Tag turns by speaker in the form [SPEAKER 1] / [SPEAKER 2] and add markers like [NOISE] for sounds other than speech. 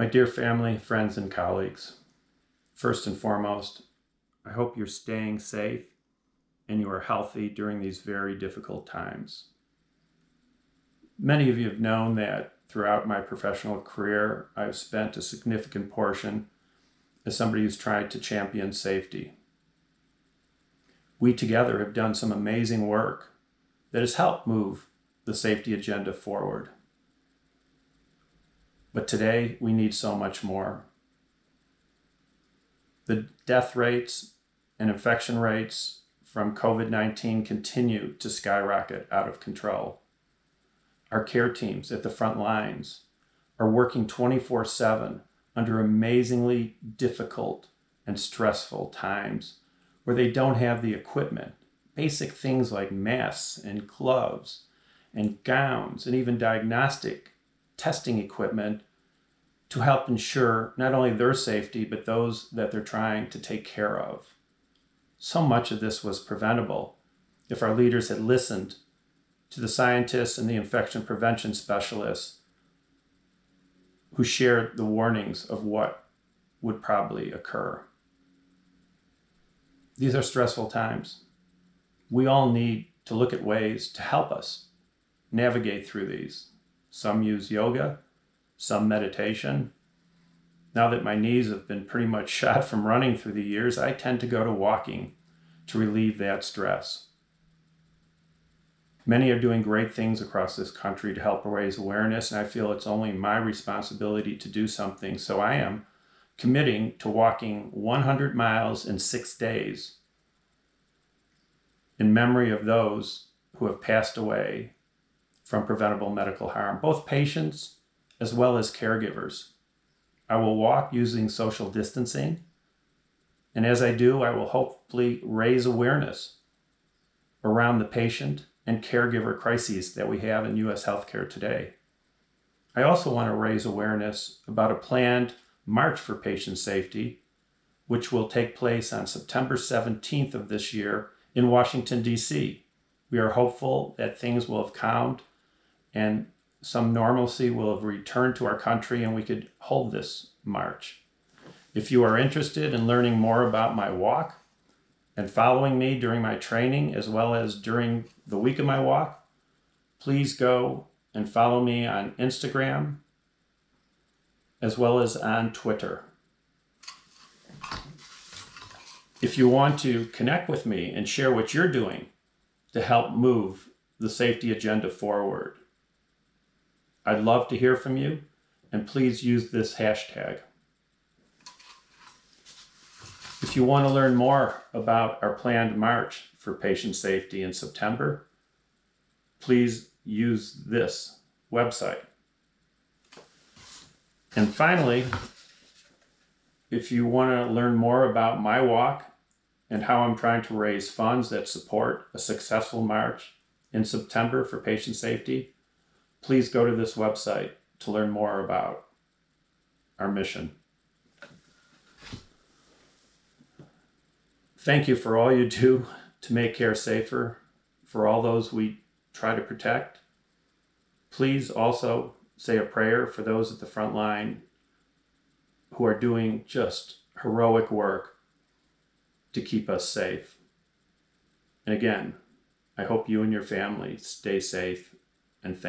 [SPEAKER 1] My dear family, friends, and colleagues, first and foremost, I hope you're staying safe and you are healthy during these very difficult times. Many of you have known that throughout my professional career, I've spent a significant portion as somebody who's tried to champion safety. We together have done some amazing work that has helped move the safety agenda forward. But today we need so much more. The death rates and infection rates from COVID-19 continue to skyrocket out of control. Our care teams at the front lines are working 24-7 under amazingly difficult and stressful times where they don't have the equipment. Basic things like masks and gloves and gowns and even diagnostic testing equipment to help ensure not only their safety, but those that they're trying to take care of. So much of this was preventable if our leaders had listened to the scientists and the infection prevention specialists who shared the warnings of what would probably occur. These are stressful times. We all need to look at ways to help us navigate through these. Some use yoga, some meditation. Now that my knees have been pretty much [LAUGHS] shot from running through the years, I tend to go to walking to relieve that stress. Many are doing great things across this country to help raise awareness, and I feel it's only my responsibility to do something. So I am committing to walking 100 miles in six days in memory of those who have passed away from preventable medical harm, both patients as well as caregivers. I will walk using social distancing, and as I do, I will hopefully raise awareness around the patient and caregiver crises that we have in U.S. healthcare today. I also want to raise awareness about a planned March for Patient Safety, which will take place on September 17th of this year in Washington, D.C. We are hopeful that things will have calmed and some normalcy will have returned to our country and we could hold this march. If you are interested in learning more about my walk and following me during my training as well as during the week of my walk, please go and follow me on Instagram as well as on Twitter. If you want to connect with me and share what you're doing to help move the safety agenda forward, I'd love to hear from you and please use this hashtag. If you want to learn more about our planned march for patient safety in September, please use this website. And finally, if you want to learn more about my walk and how I'm trying to raise funds that support a successful march in September for patient safety, please go to this website to learn more about our mission. Thank you for all you do to make care safer for all those we try to protect. Please also say a prayer for those at the front line who are doing just heroic work to keep us safe. And again, I hope you and your family stay safe and thank